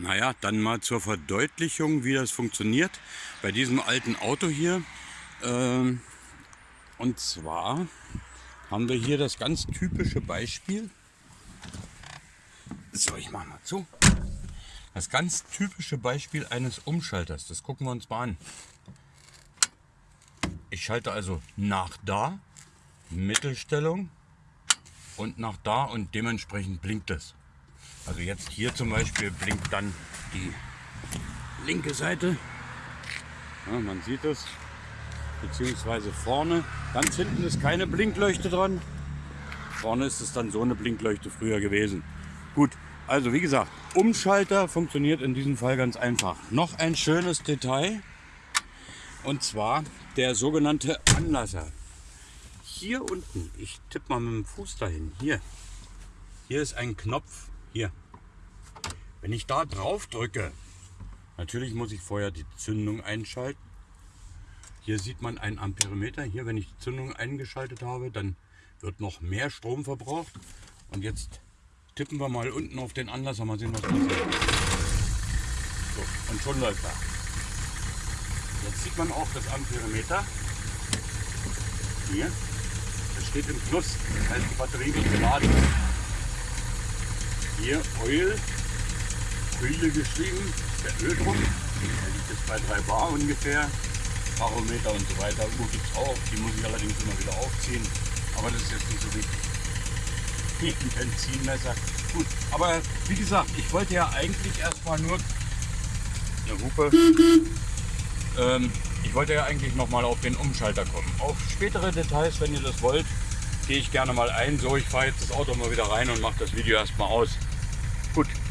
Naja, dann mal zur Verdeutlichung, wie das funktioniert bei diesem alten Auto hier. Ähm, und zwar haben wir hier das ganz typische Beispiel. So, ich mach mal zu. Das ganz typische Beispiel eines Umschalters. Das gucken wir uns mal an. Ich schalte also nach da, Mittelstellung und nach da und dementsprechend blinkt es. Also jetzt hier zum Beispiel blinkt dann die linke Seite. Ja, man sieht es. Beziehungsweise vorne. Ganz hinten ist keine Blinkleuchte dran. Vorne ist es dann so eine Blinkleuchte früher gewesen. Gut, also wie gesagt, Umschalter funktioniert in diesem Fall ganz einfach. Noch ein schönes Detail. Und zwar der sogenannte Anlasser. Hier unten, ich tippe mal mit dem Fuß dahin, hier. Hier ist ein Knopf, hier. Wenn ich da drauf drücke, natürlich muss ich vorher die Zündung einschalten. Hier sieht man ein Amperemeter. Hier, wenn ich die Zündung eingeschaltet habe, dann wird noch mehr Strom verbraucht. Und jetzt tippen wir mal unten auf den Anlasser, mal sehen, was passiert. So, und schon läuft er. Jetzt sieht man auch das Amperemeter. Hier. Das steht im Plus. Das heißt, die Batterie wird geladen. Hier Oil, Öle geschrieben, der Öldruck. Der liegt jetzt bei 3 Bar ungefähr. Barometer und so weiter. Uhr gibt es auch. Die muss ich allerdings immer wieder aufziehen. Aber das ist jetzt nicht so wichtig. Ein Benzinmesser. Gut, aber wie gesagt, ich wollte ja eigentlich erstmal nur eine Hupe. Ähm, ich wollte ja eigentlich noch mal auf den Umschalter kommen. Auf spätere Details, wenn ihr das wollt, gehe ich gerne mal ein. So, ich fahre jetzt das Auto mal wieder rein und mache das Video erstmal aus. Gut.